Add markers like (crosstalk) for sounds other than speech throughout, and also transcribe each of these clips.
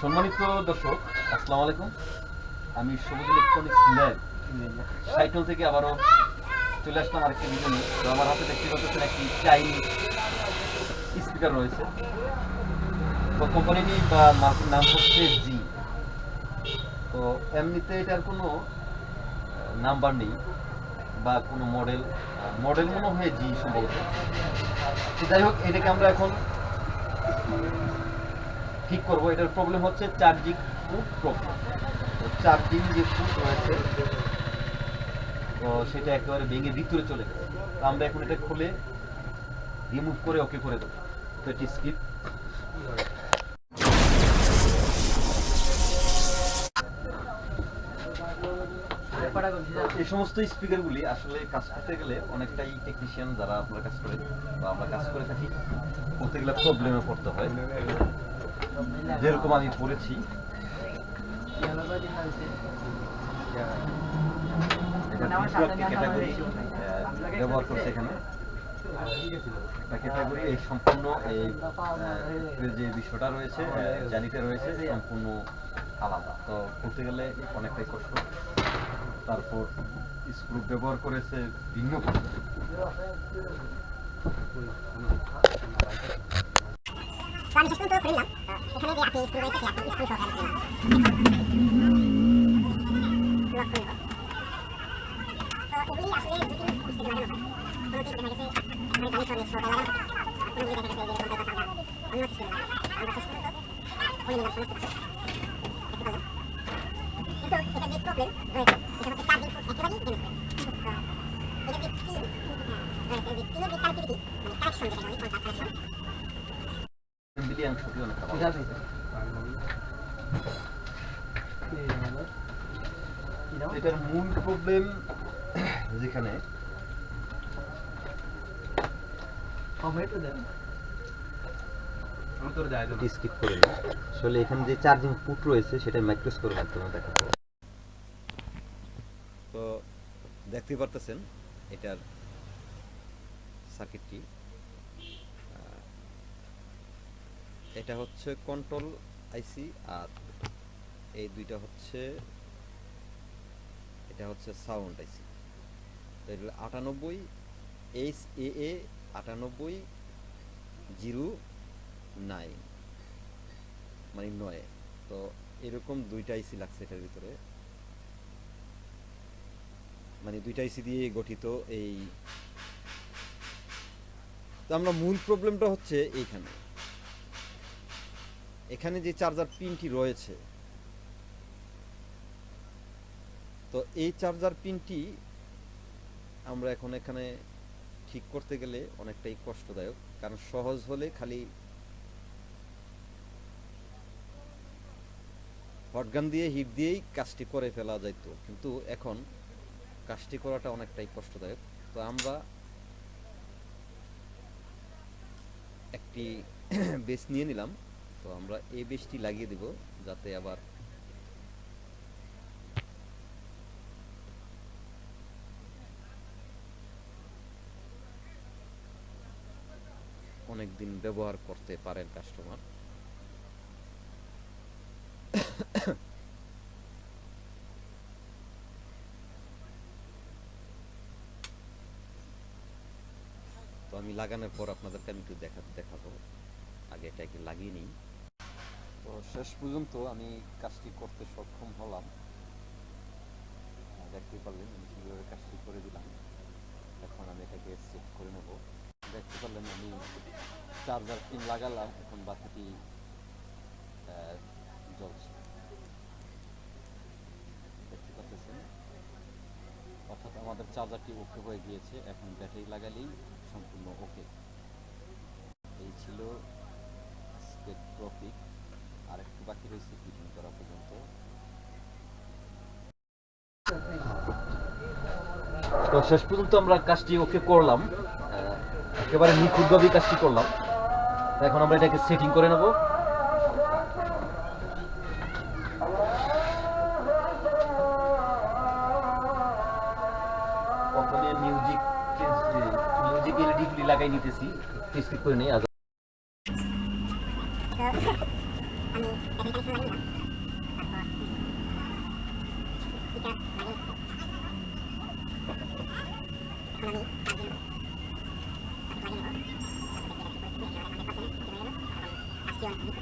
সম্মানিত দর্শক আসসালামু আলাইকুম। আমি সবুজ ইলেকট্রনিক্স ল্যাব সাইকেল থেকে আবারও চলে আসলাম আরেকটি ভিডিও নিয়ে। তো আমার হাতে দেখতে পাচ্ছেন একটি চাইনিজ স্পিকার রয়েছে। তো কোম্পানিটি বা মার্কের নাম হচ্ছে জি তো এমনিতে এটার কোনো নাম্বার নেই বা কোনো মডেল মডেল মনে হয় জি সম্ভবত। যাই হোক এটাকে আমরা এখন ঠিক করব। এটার প্রবলেম হচ্ছে চার্জিং ফুট প্রবলেম চার্জিং যে ফুট রয়েছে, তো সেটা একেবারে ভেঙে ভিতরে চলে গেছে। তো আমরা এখন এটা খুলে রিমুভ করে ওকে করে দেবো। তো এটি স্কিপ এই সমস্ত স্পিকারগুলি আসলে কাজ করতে গেলে অনেকটাই টেকনিশিয়ান যারা আপনারা কাজ করে বা আমরা কাজ করে থাকি করতে গেলে প্রবলেমে পড়তে হয়। যেরকম আমি পড়েছি। ক্যাটাগরি ব্যবহার করছে এখানে। একটা ক্যাটাগরি এই সম্পূর্ণ এই যে বিষয়টা রয়েছে জানিতে রয়েছে সম্পূর্ণ আলাদা। তো করতে গেলে অনেকটাই কষ্ট। তারপর স্ক্রু ব্যবহার করেছে ভিন্ন পদ্ধতি। তো এটা যে প্রবলেম রয়েছে সেটা হচ্ছে চার্জিং ফুট একেবারেই ড্যামেজ গেছে তো এটা যে পিন রয়েছে যে পিনের যে কানেক্টিভিটি মানে কানেকশন যেটা বলি কানেকশন ভালো। এটার মূল প্রবলেম যেখানে। আসলে এখানে যে চার্জিং পুট রয়েছে সেটা মাইক্রোস্কোপের মাধ্যমে দেখাবো তো দেখতে পারতেছেন, এটার সার্কিটটি এটা হচ্ছে কন্ট্রোল আইসি আর এই দুইটা হচ্ছে, এটা হচ্ছে সাউন্ড আইসি এটা আটানব্বই এইচ এ এ আটানব্বই, জিরো, নাইন মানে নয়। তো এরকম দুইটা আইসি লাগছে এটার ভিতরে। মানে দুইটা আইসি দিয়ে গঠিত এই তো আমরা মূল প্রবলেমটা হচ্ছে এইখানে। এখানে যে চার্জার পিনটি রয়েছে, তো এই চার্জার পিনটি আমরা এখন এখানে ঠিক করতে গেলে অনেকটাই কষ্টদায়ক, কারণ সহজ হলে খালি হটগান দিয়ে হিট দিয়েই কাজটি করে ফেলা যাইতো। কিন্তু এখন কাজটি করাটা অনেকটাই কষ্টদায়ক। তো আমরা একটি (clears throat) বেস নিয়ে নিলাম। তো আমরা এই বেশটি লাগিয়ে দিব যাতে আবার অনেক দিন ব্যবহার করতে পারেন কাস্টমার তো আমি লাগানোর পর আপনাদেরকে আমি একটু দেখা দেখাবো। আগে এটাকে লাগিয়ে নিই। তো শেষ পর্যন্ত আমি কাজটি করতে সক্ষম হলাম। দেখতে পারলেন, আমি কীভাবে কাজটি করে দিলাম। এখন আমি এটাকে সেট করে নেব। দেখতে পারলেন, আমি চার্জার পিন লাগালাম। এখন বাতিটি জ্বলছে। দেখতে পাচ্ছেন? অর্থাৎ আমাদের চার্জারটি ওকে হয়ে গিয়েছে। এখন ব্যাটারি লাগালেই সম্পূর্ণ ওকে এই ছিল স্পেকট্রপিক আর একটু বাকি রয়েছে ফিটিং করা পর্যন্ত। তো শেষ পর্যন্ত আমরা কাজটি ওকে করলাম। একেবারে নিখুঁতভাবে কাজটি করলাম। এখন আমরা এটাকে সেটিং করে নেব। মিউজিক মিউজিক এলইডি গুলি লাগাই নিতেছি স্কিপ করে নেই আগে আমি ব্যাটারি কানেকশন লাগিয়ে নিলাম তারপর স্পিকার লাগিয়ে এখন আমি তার জন্য সার্কিট লাগিয়ে নেব তারপর দেখি এটা কি পরিস্থিতি একেবারে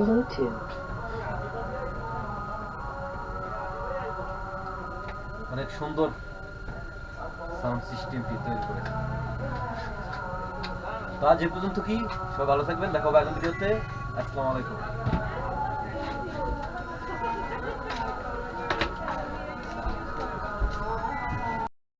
Bluetooth. অনেক সুন্দর সাউন্ড সিস্টেমটি তৈরি আজ পর্যন্ত কি? সবাই ভালো থাকবেন, দেখা হবে আগামী ভিডিওতে। আসসালামু আলাইকুম।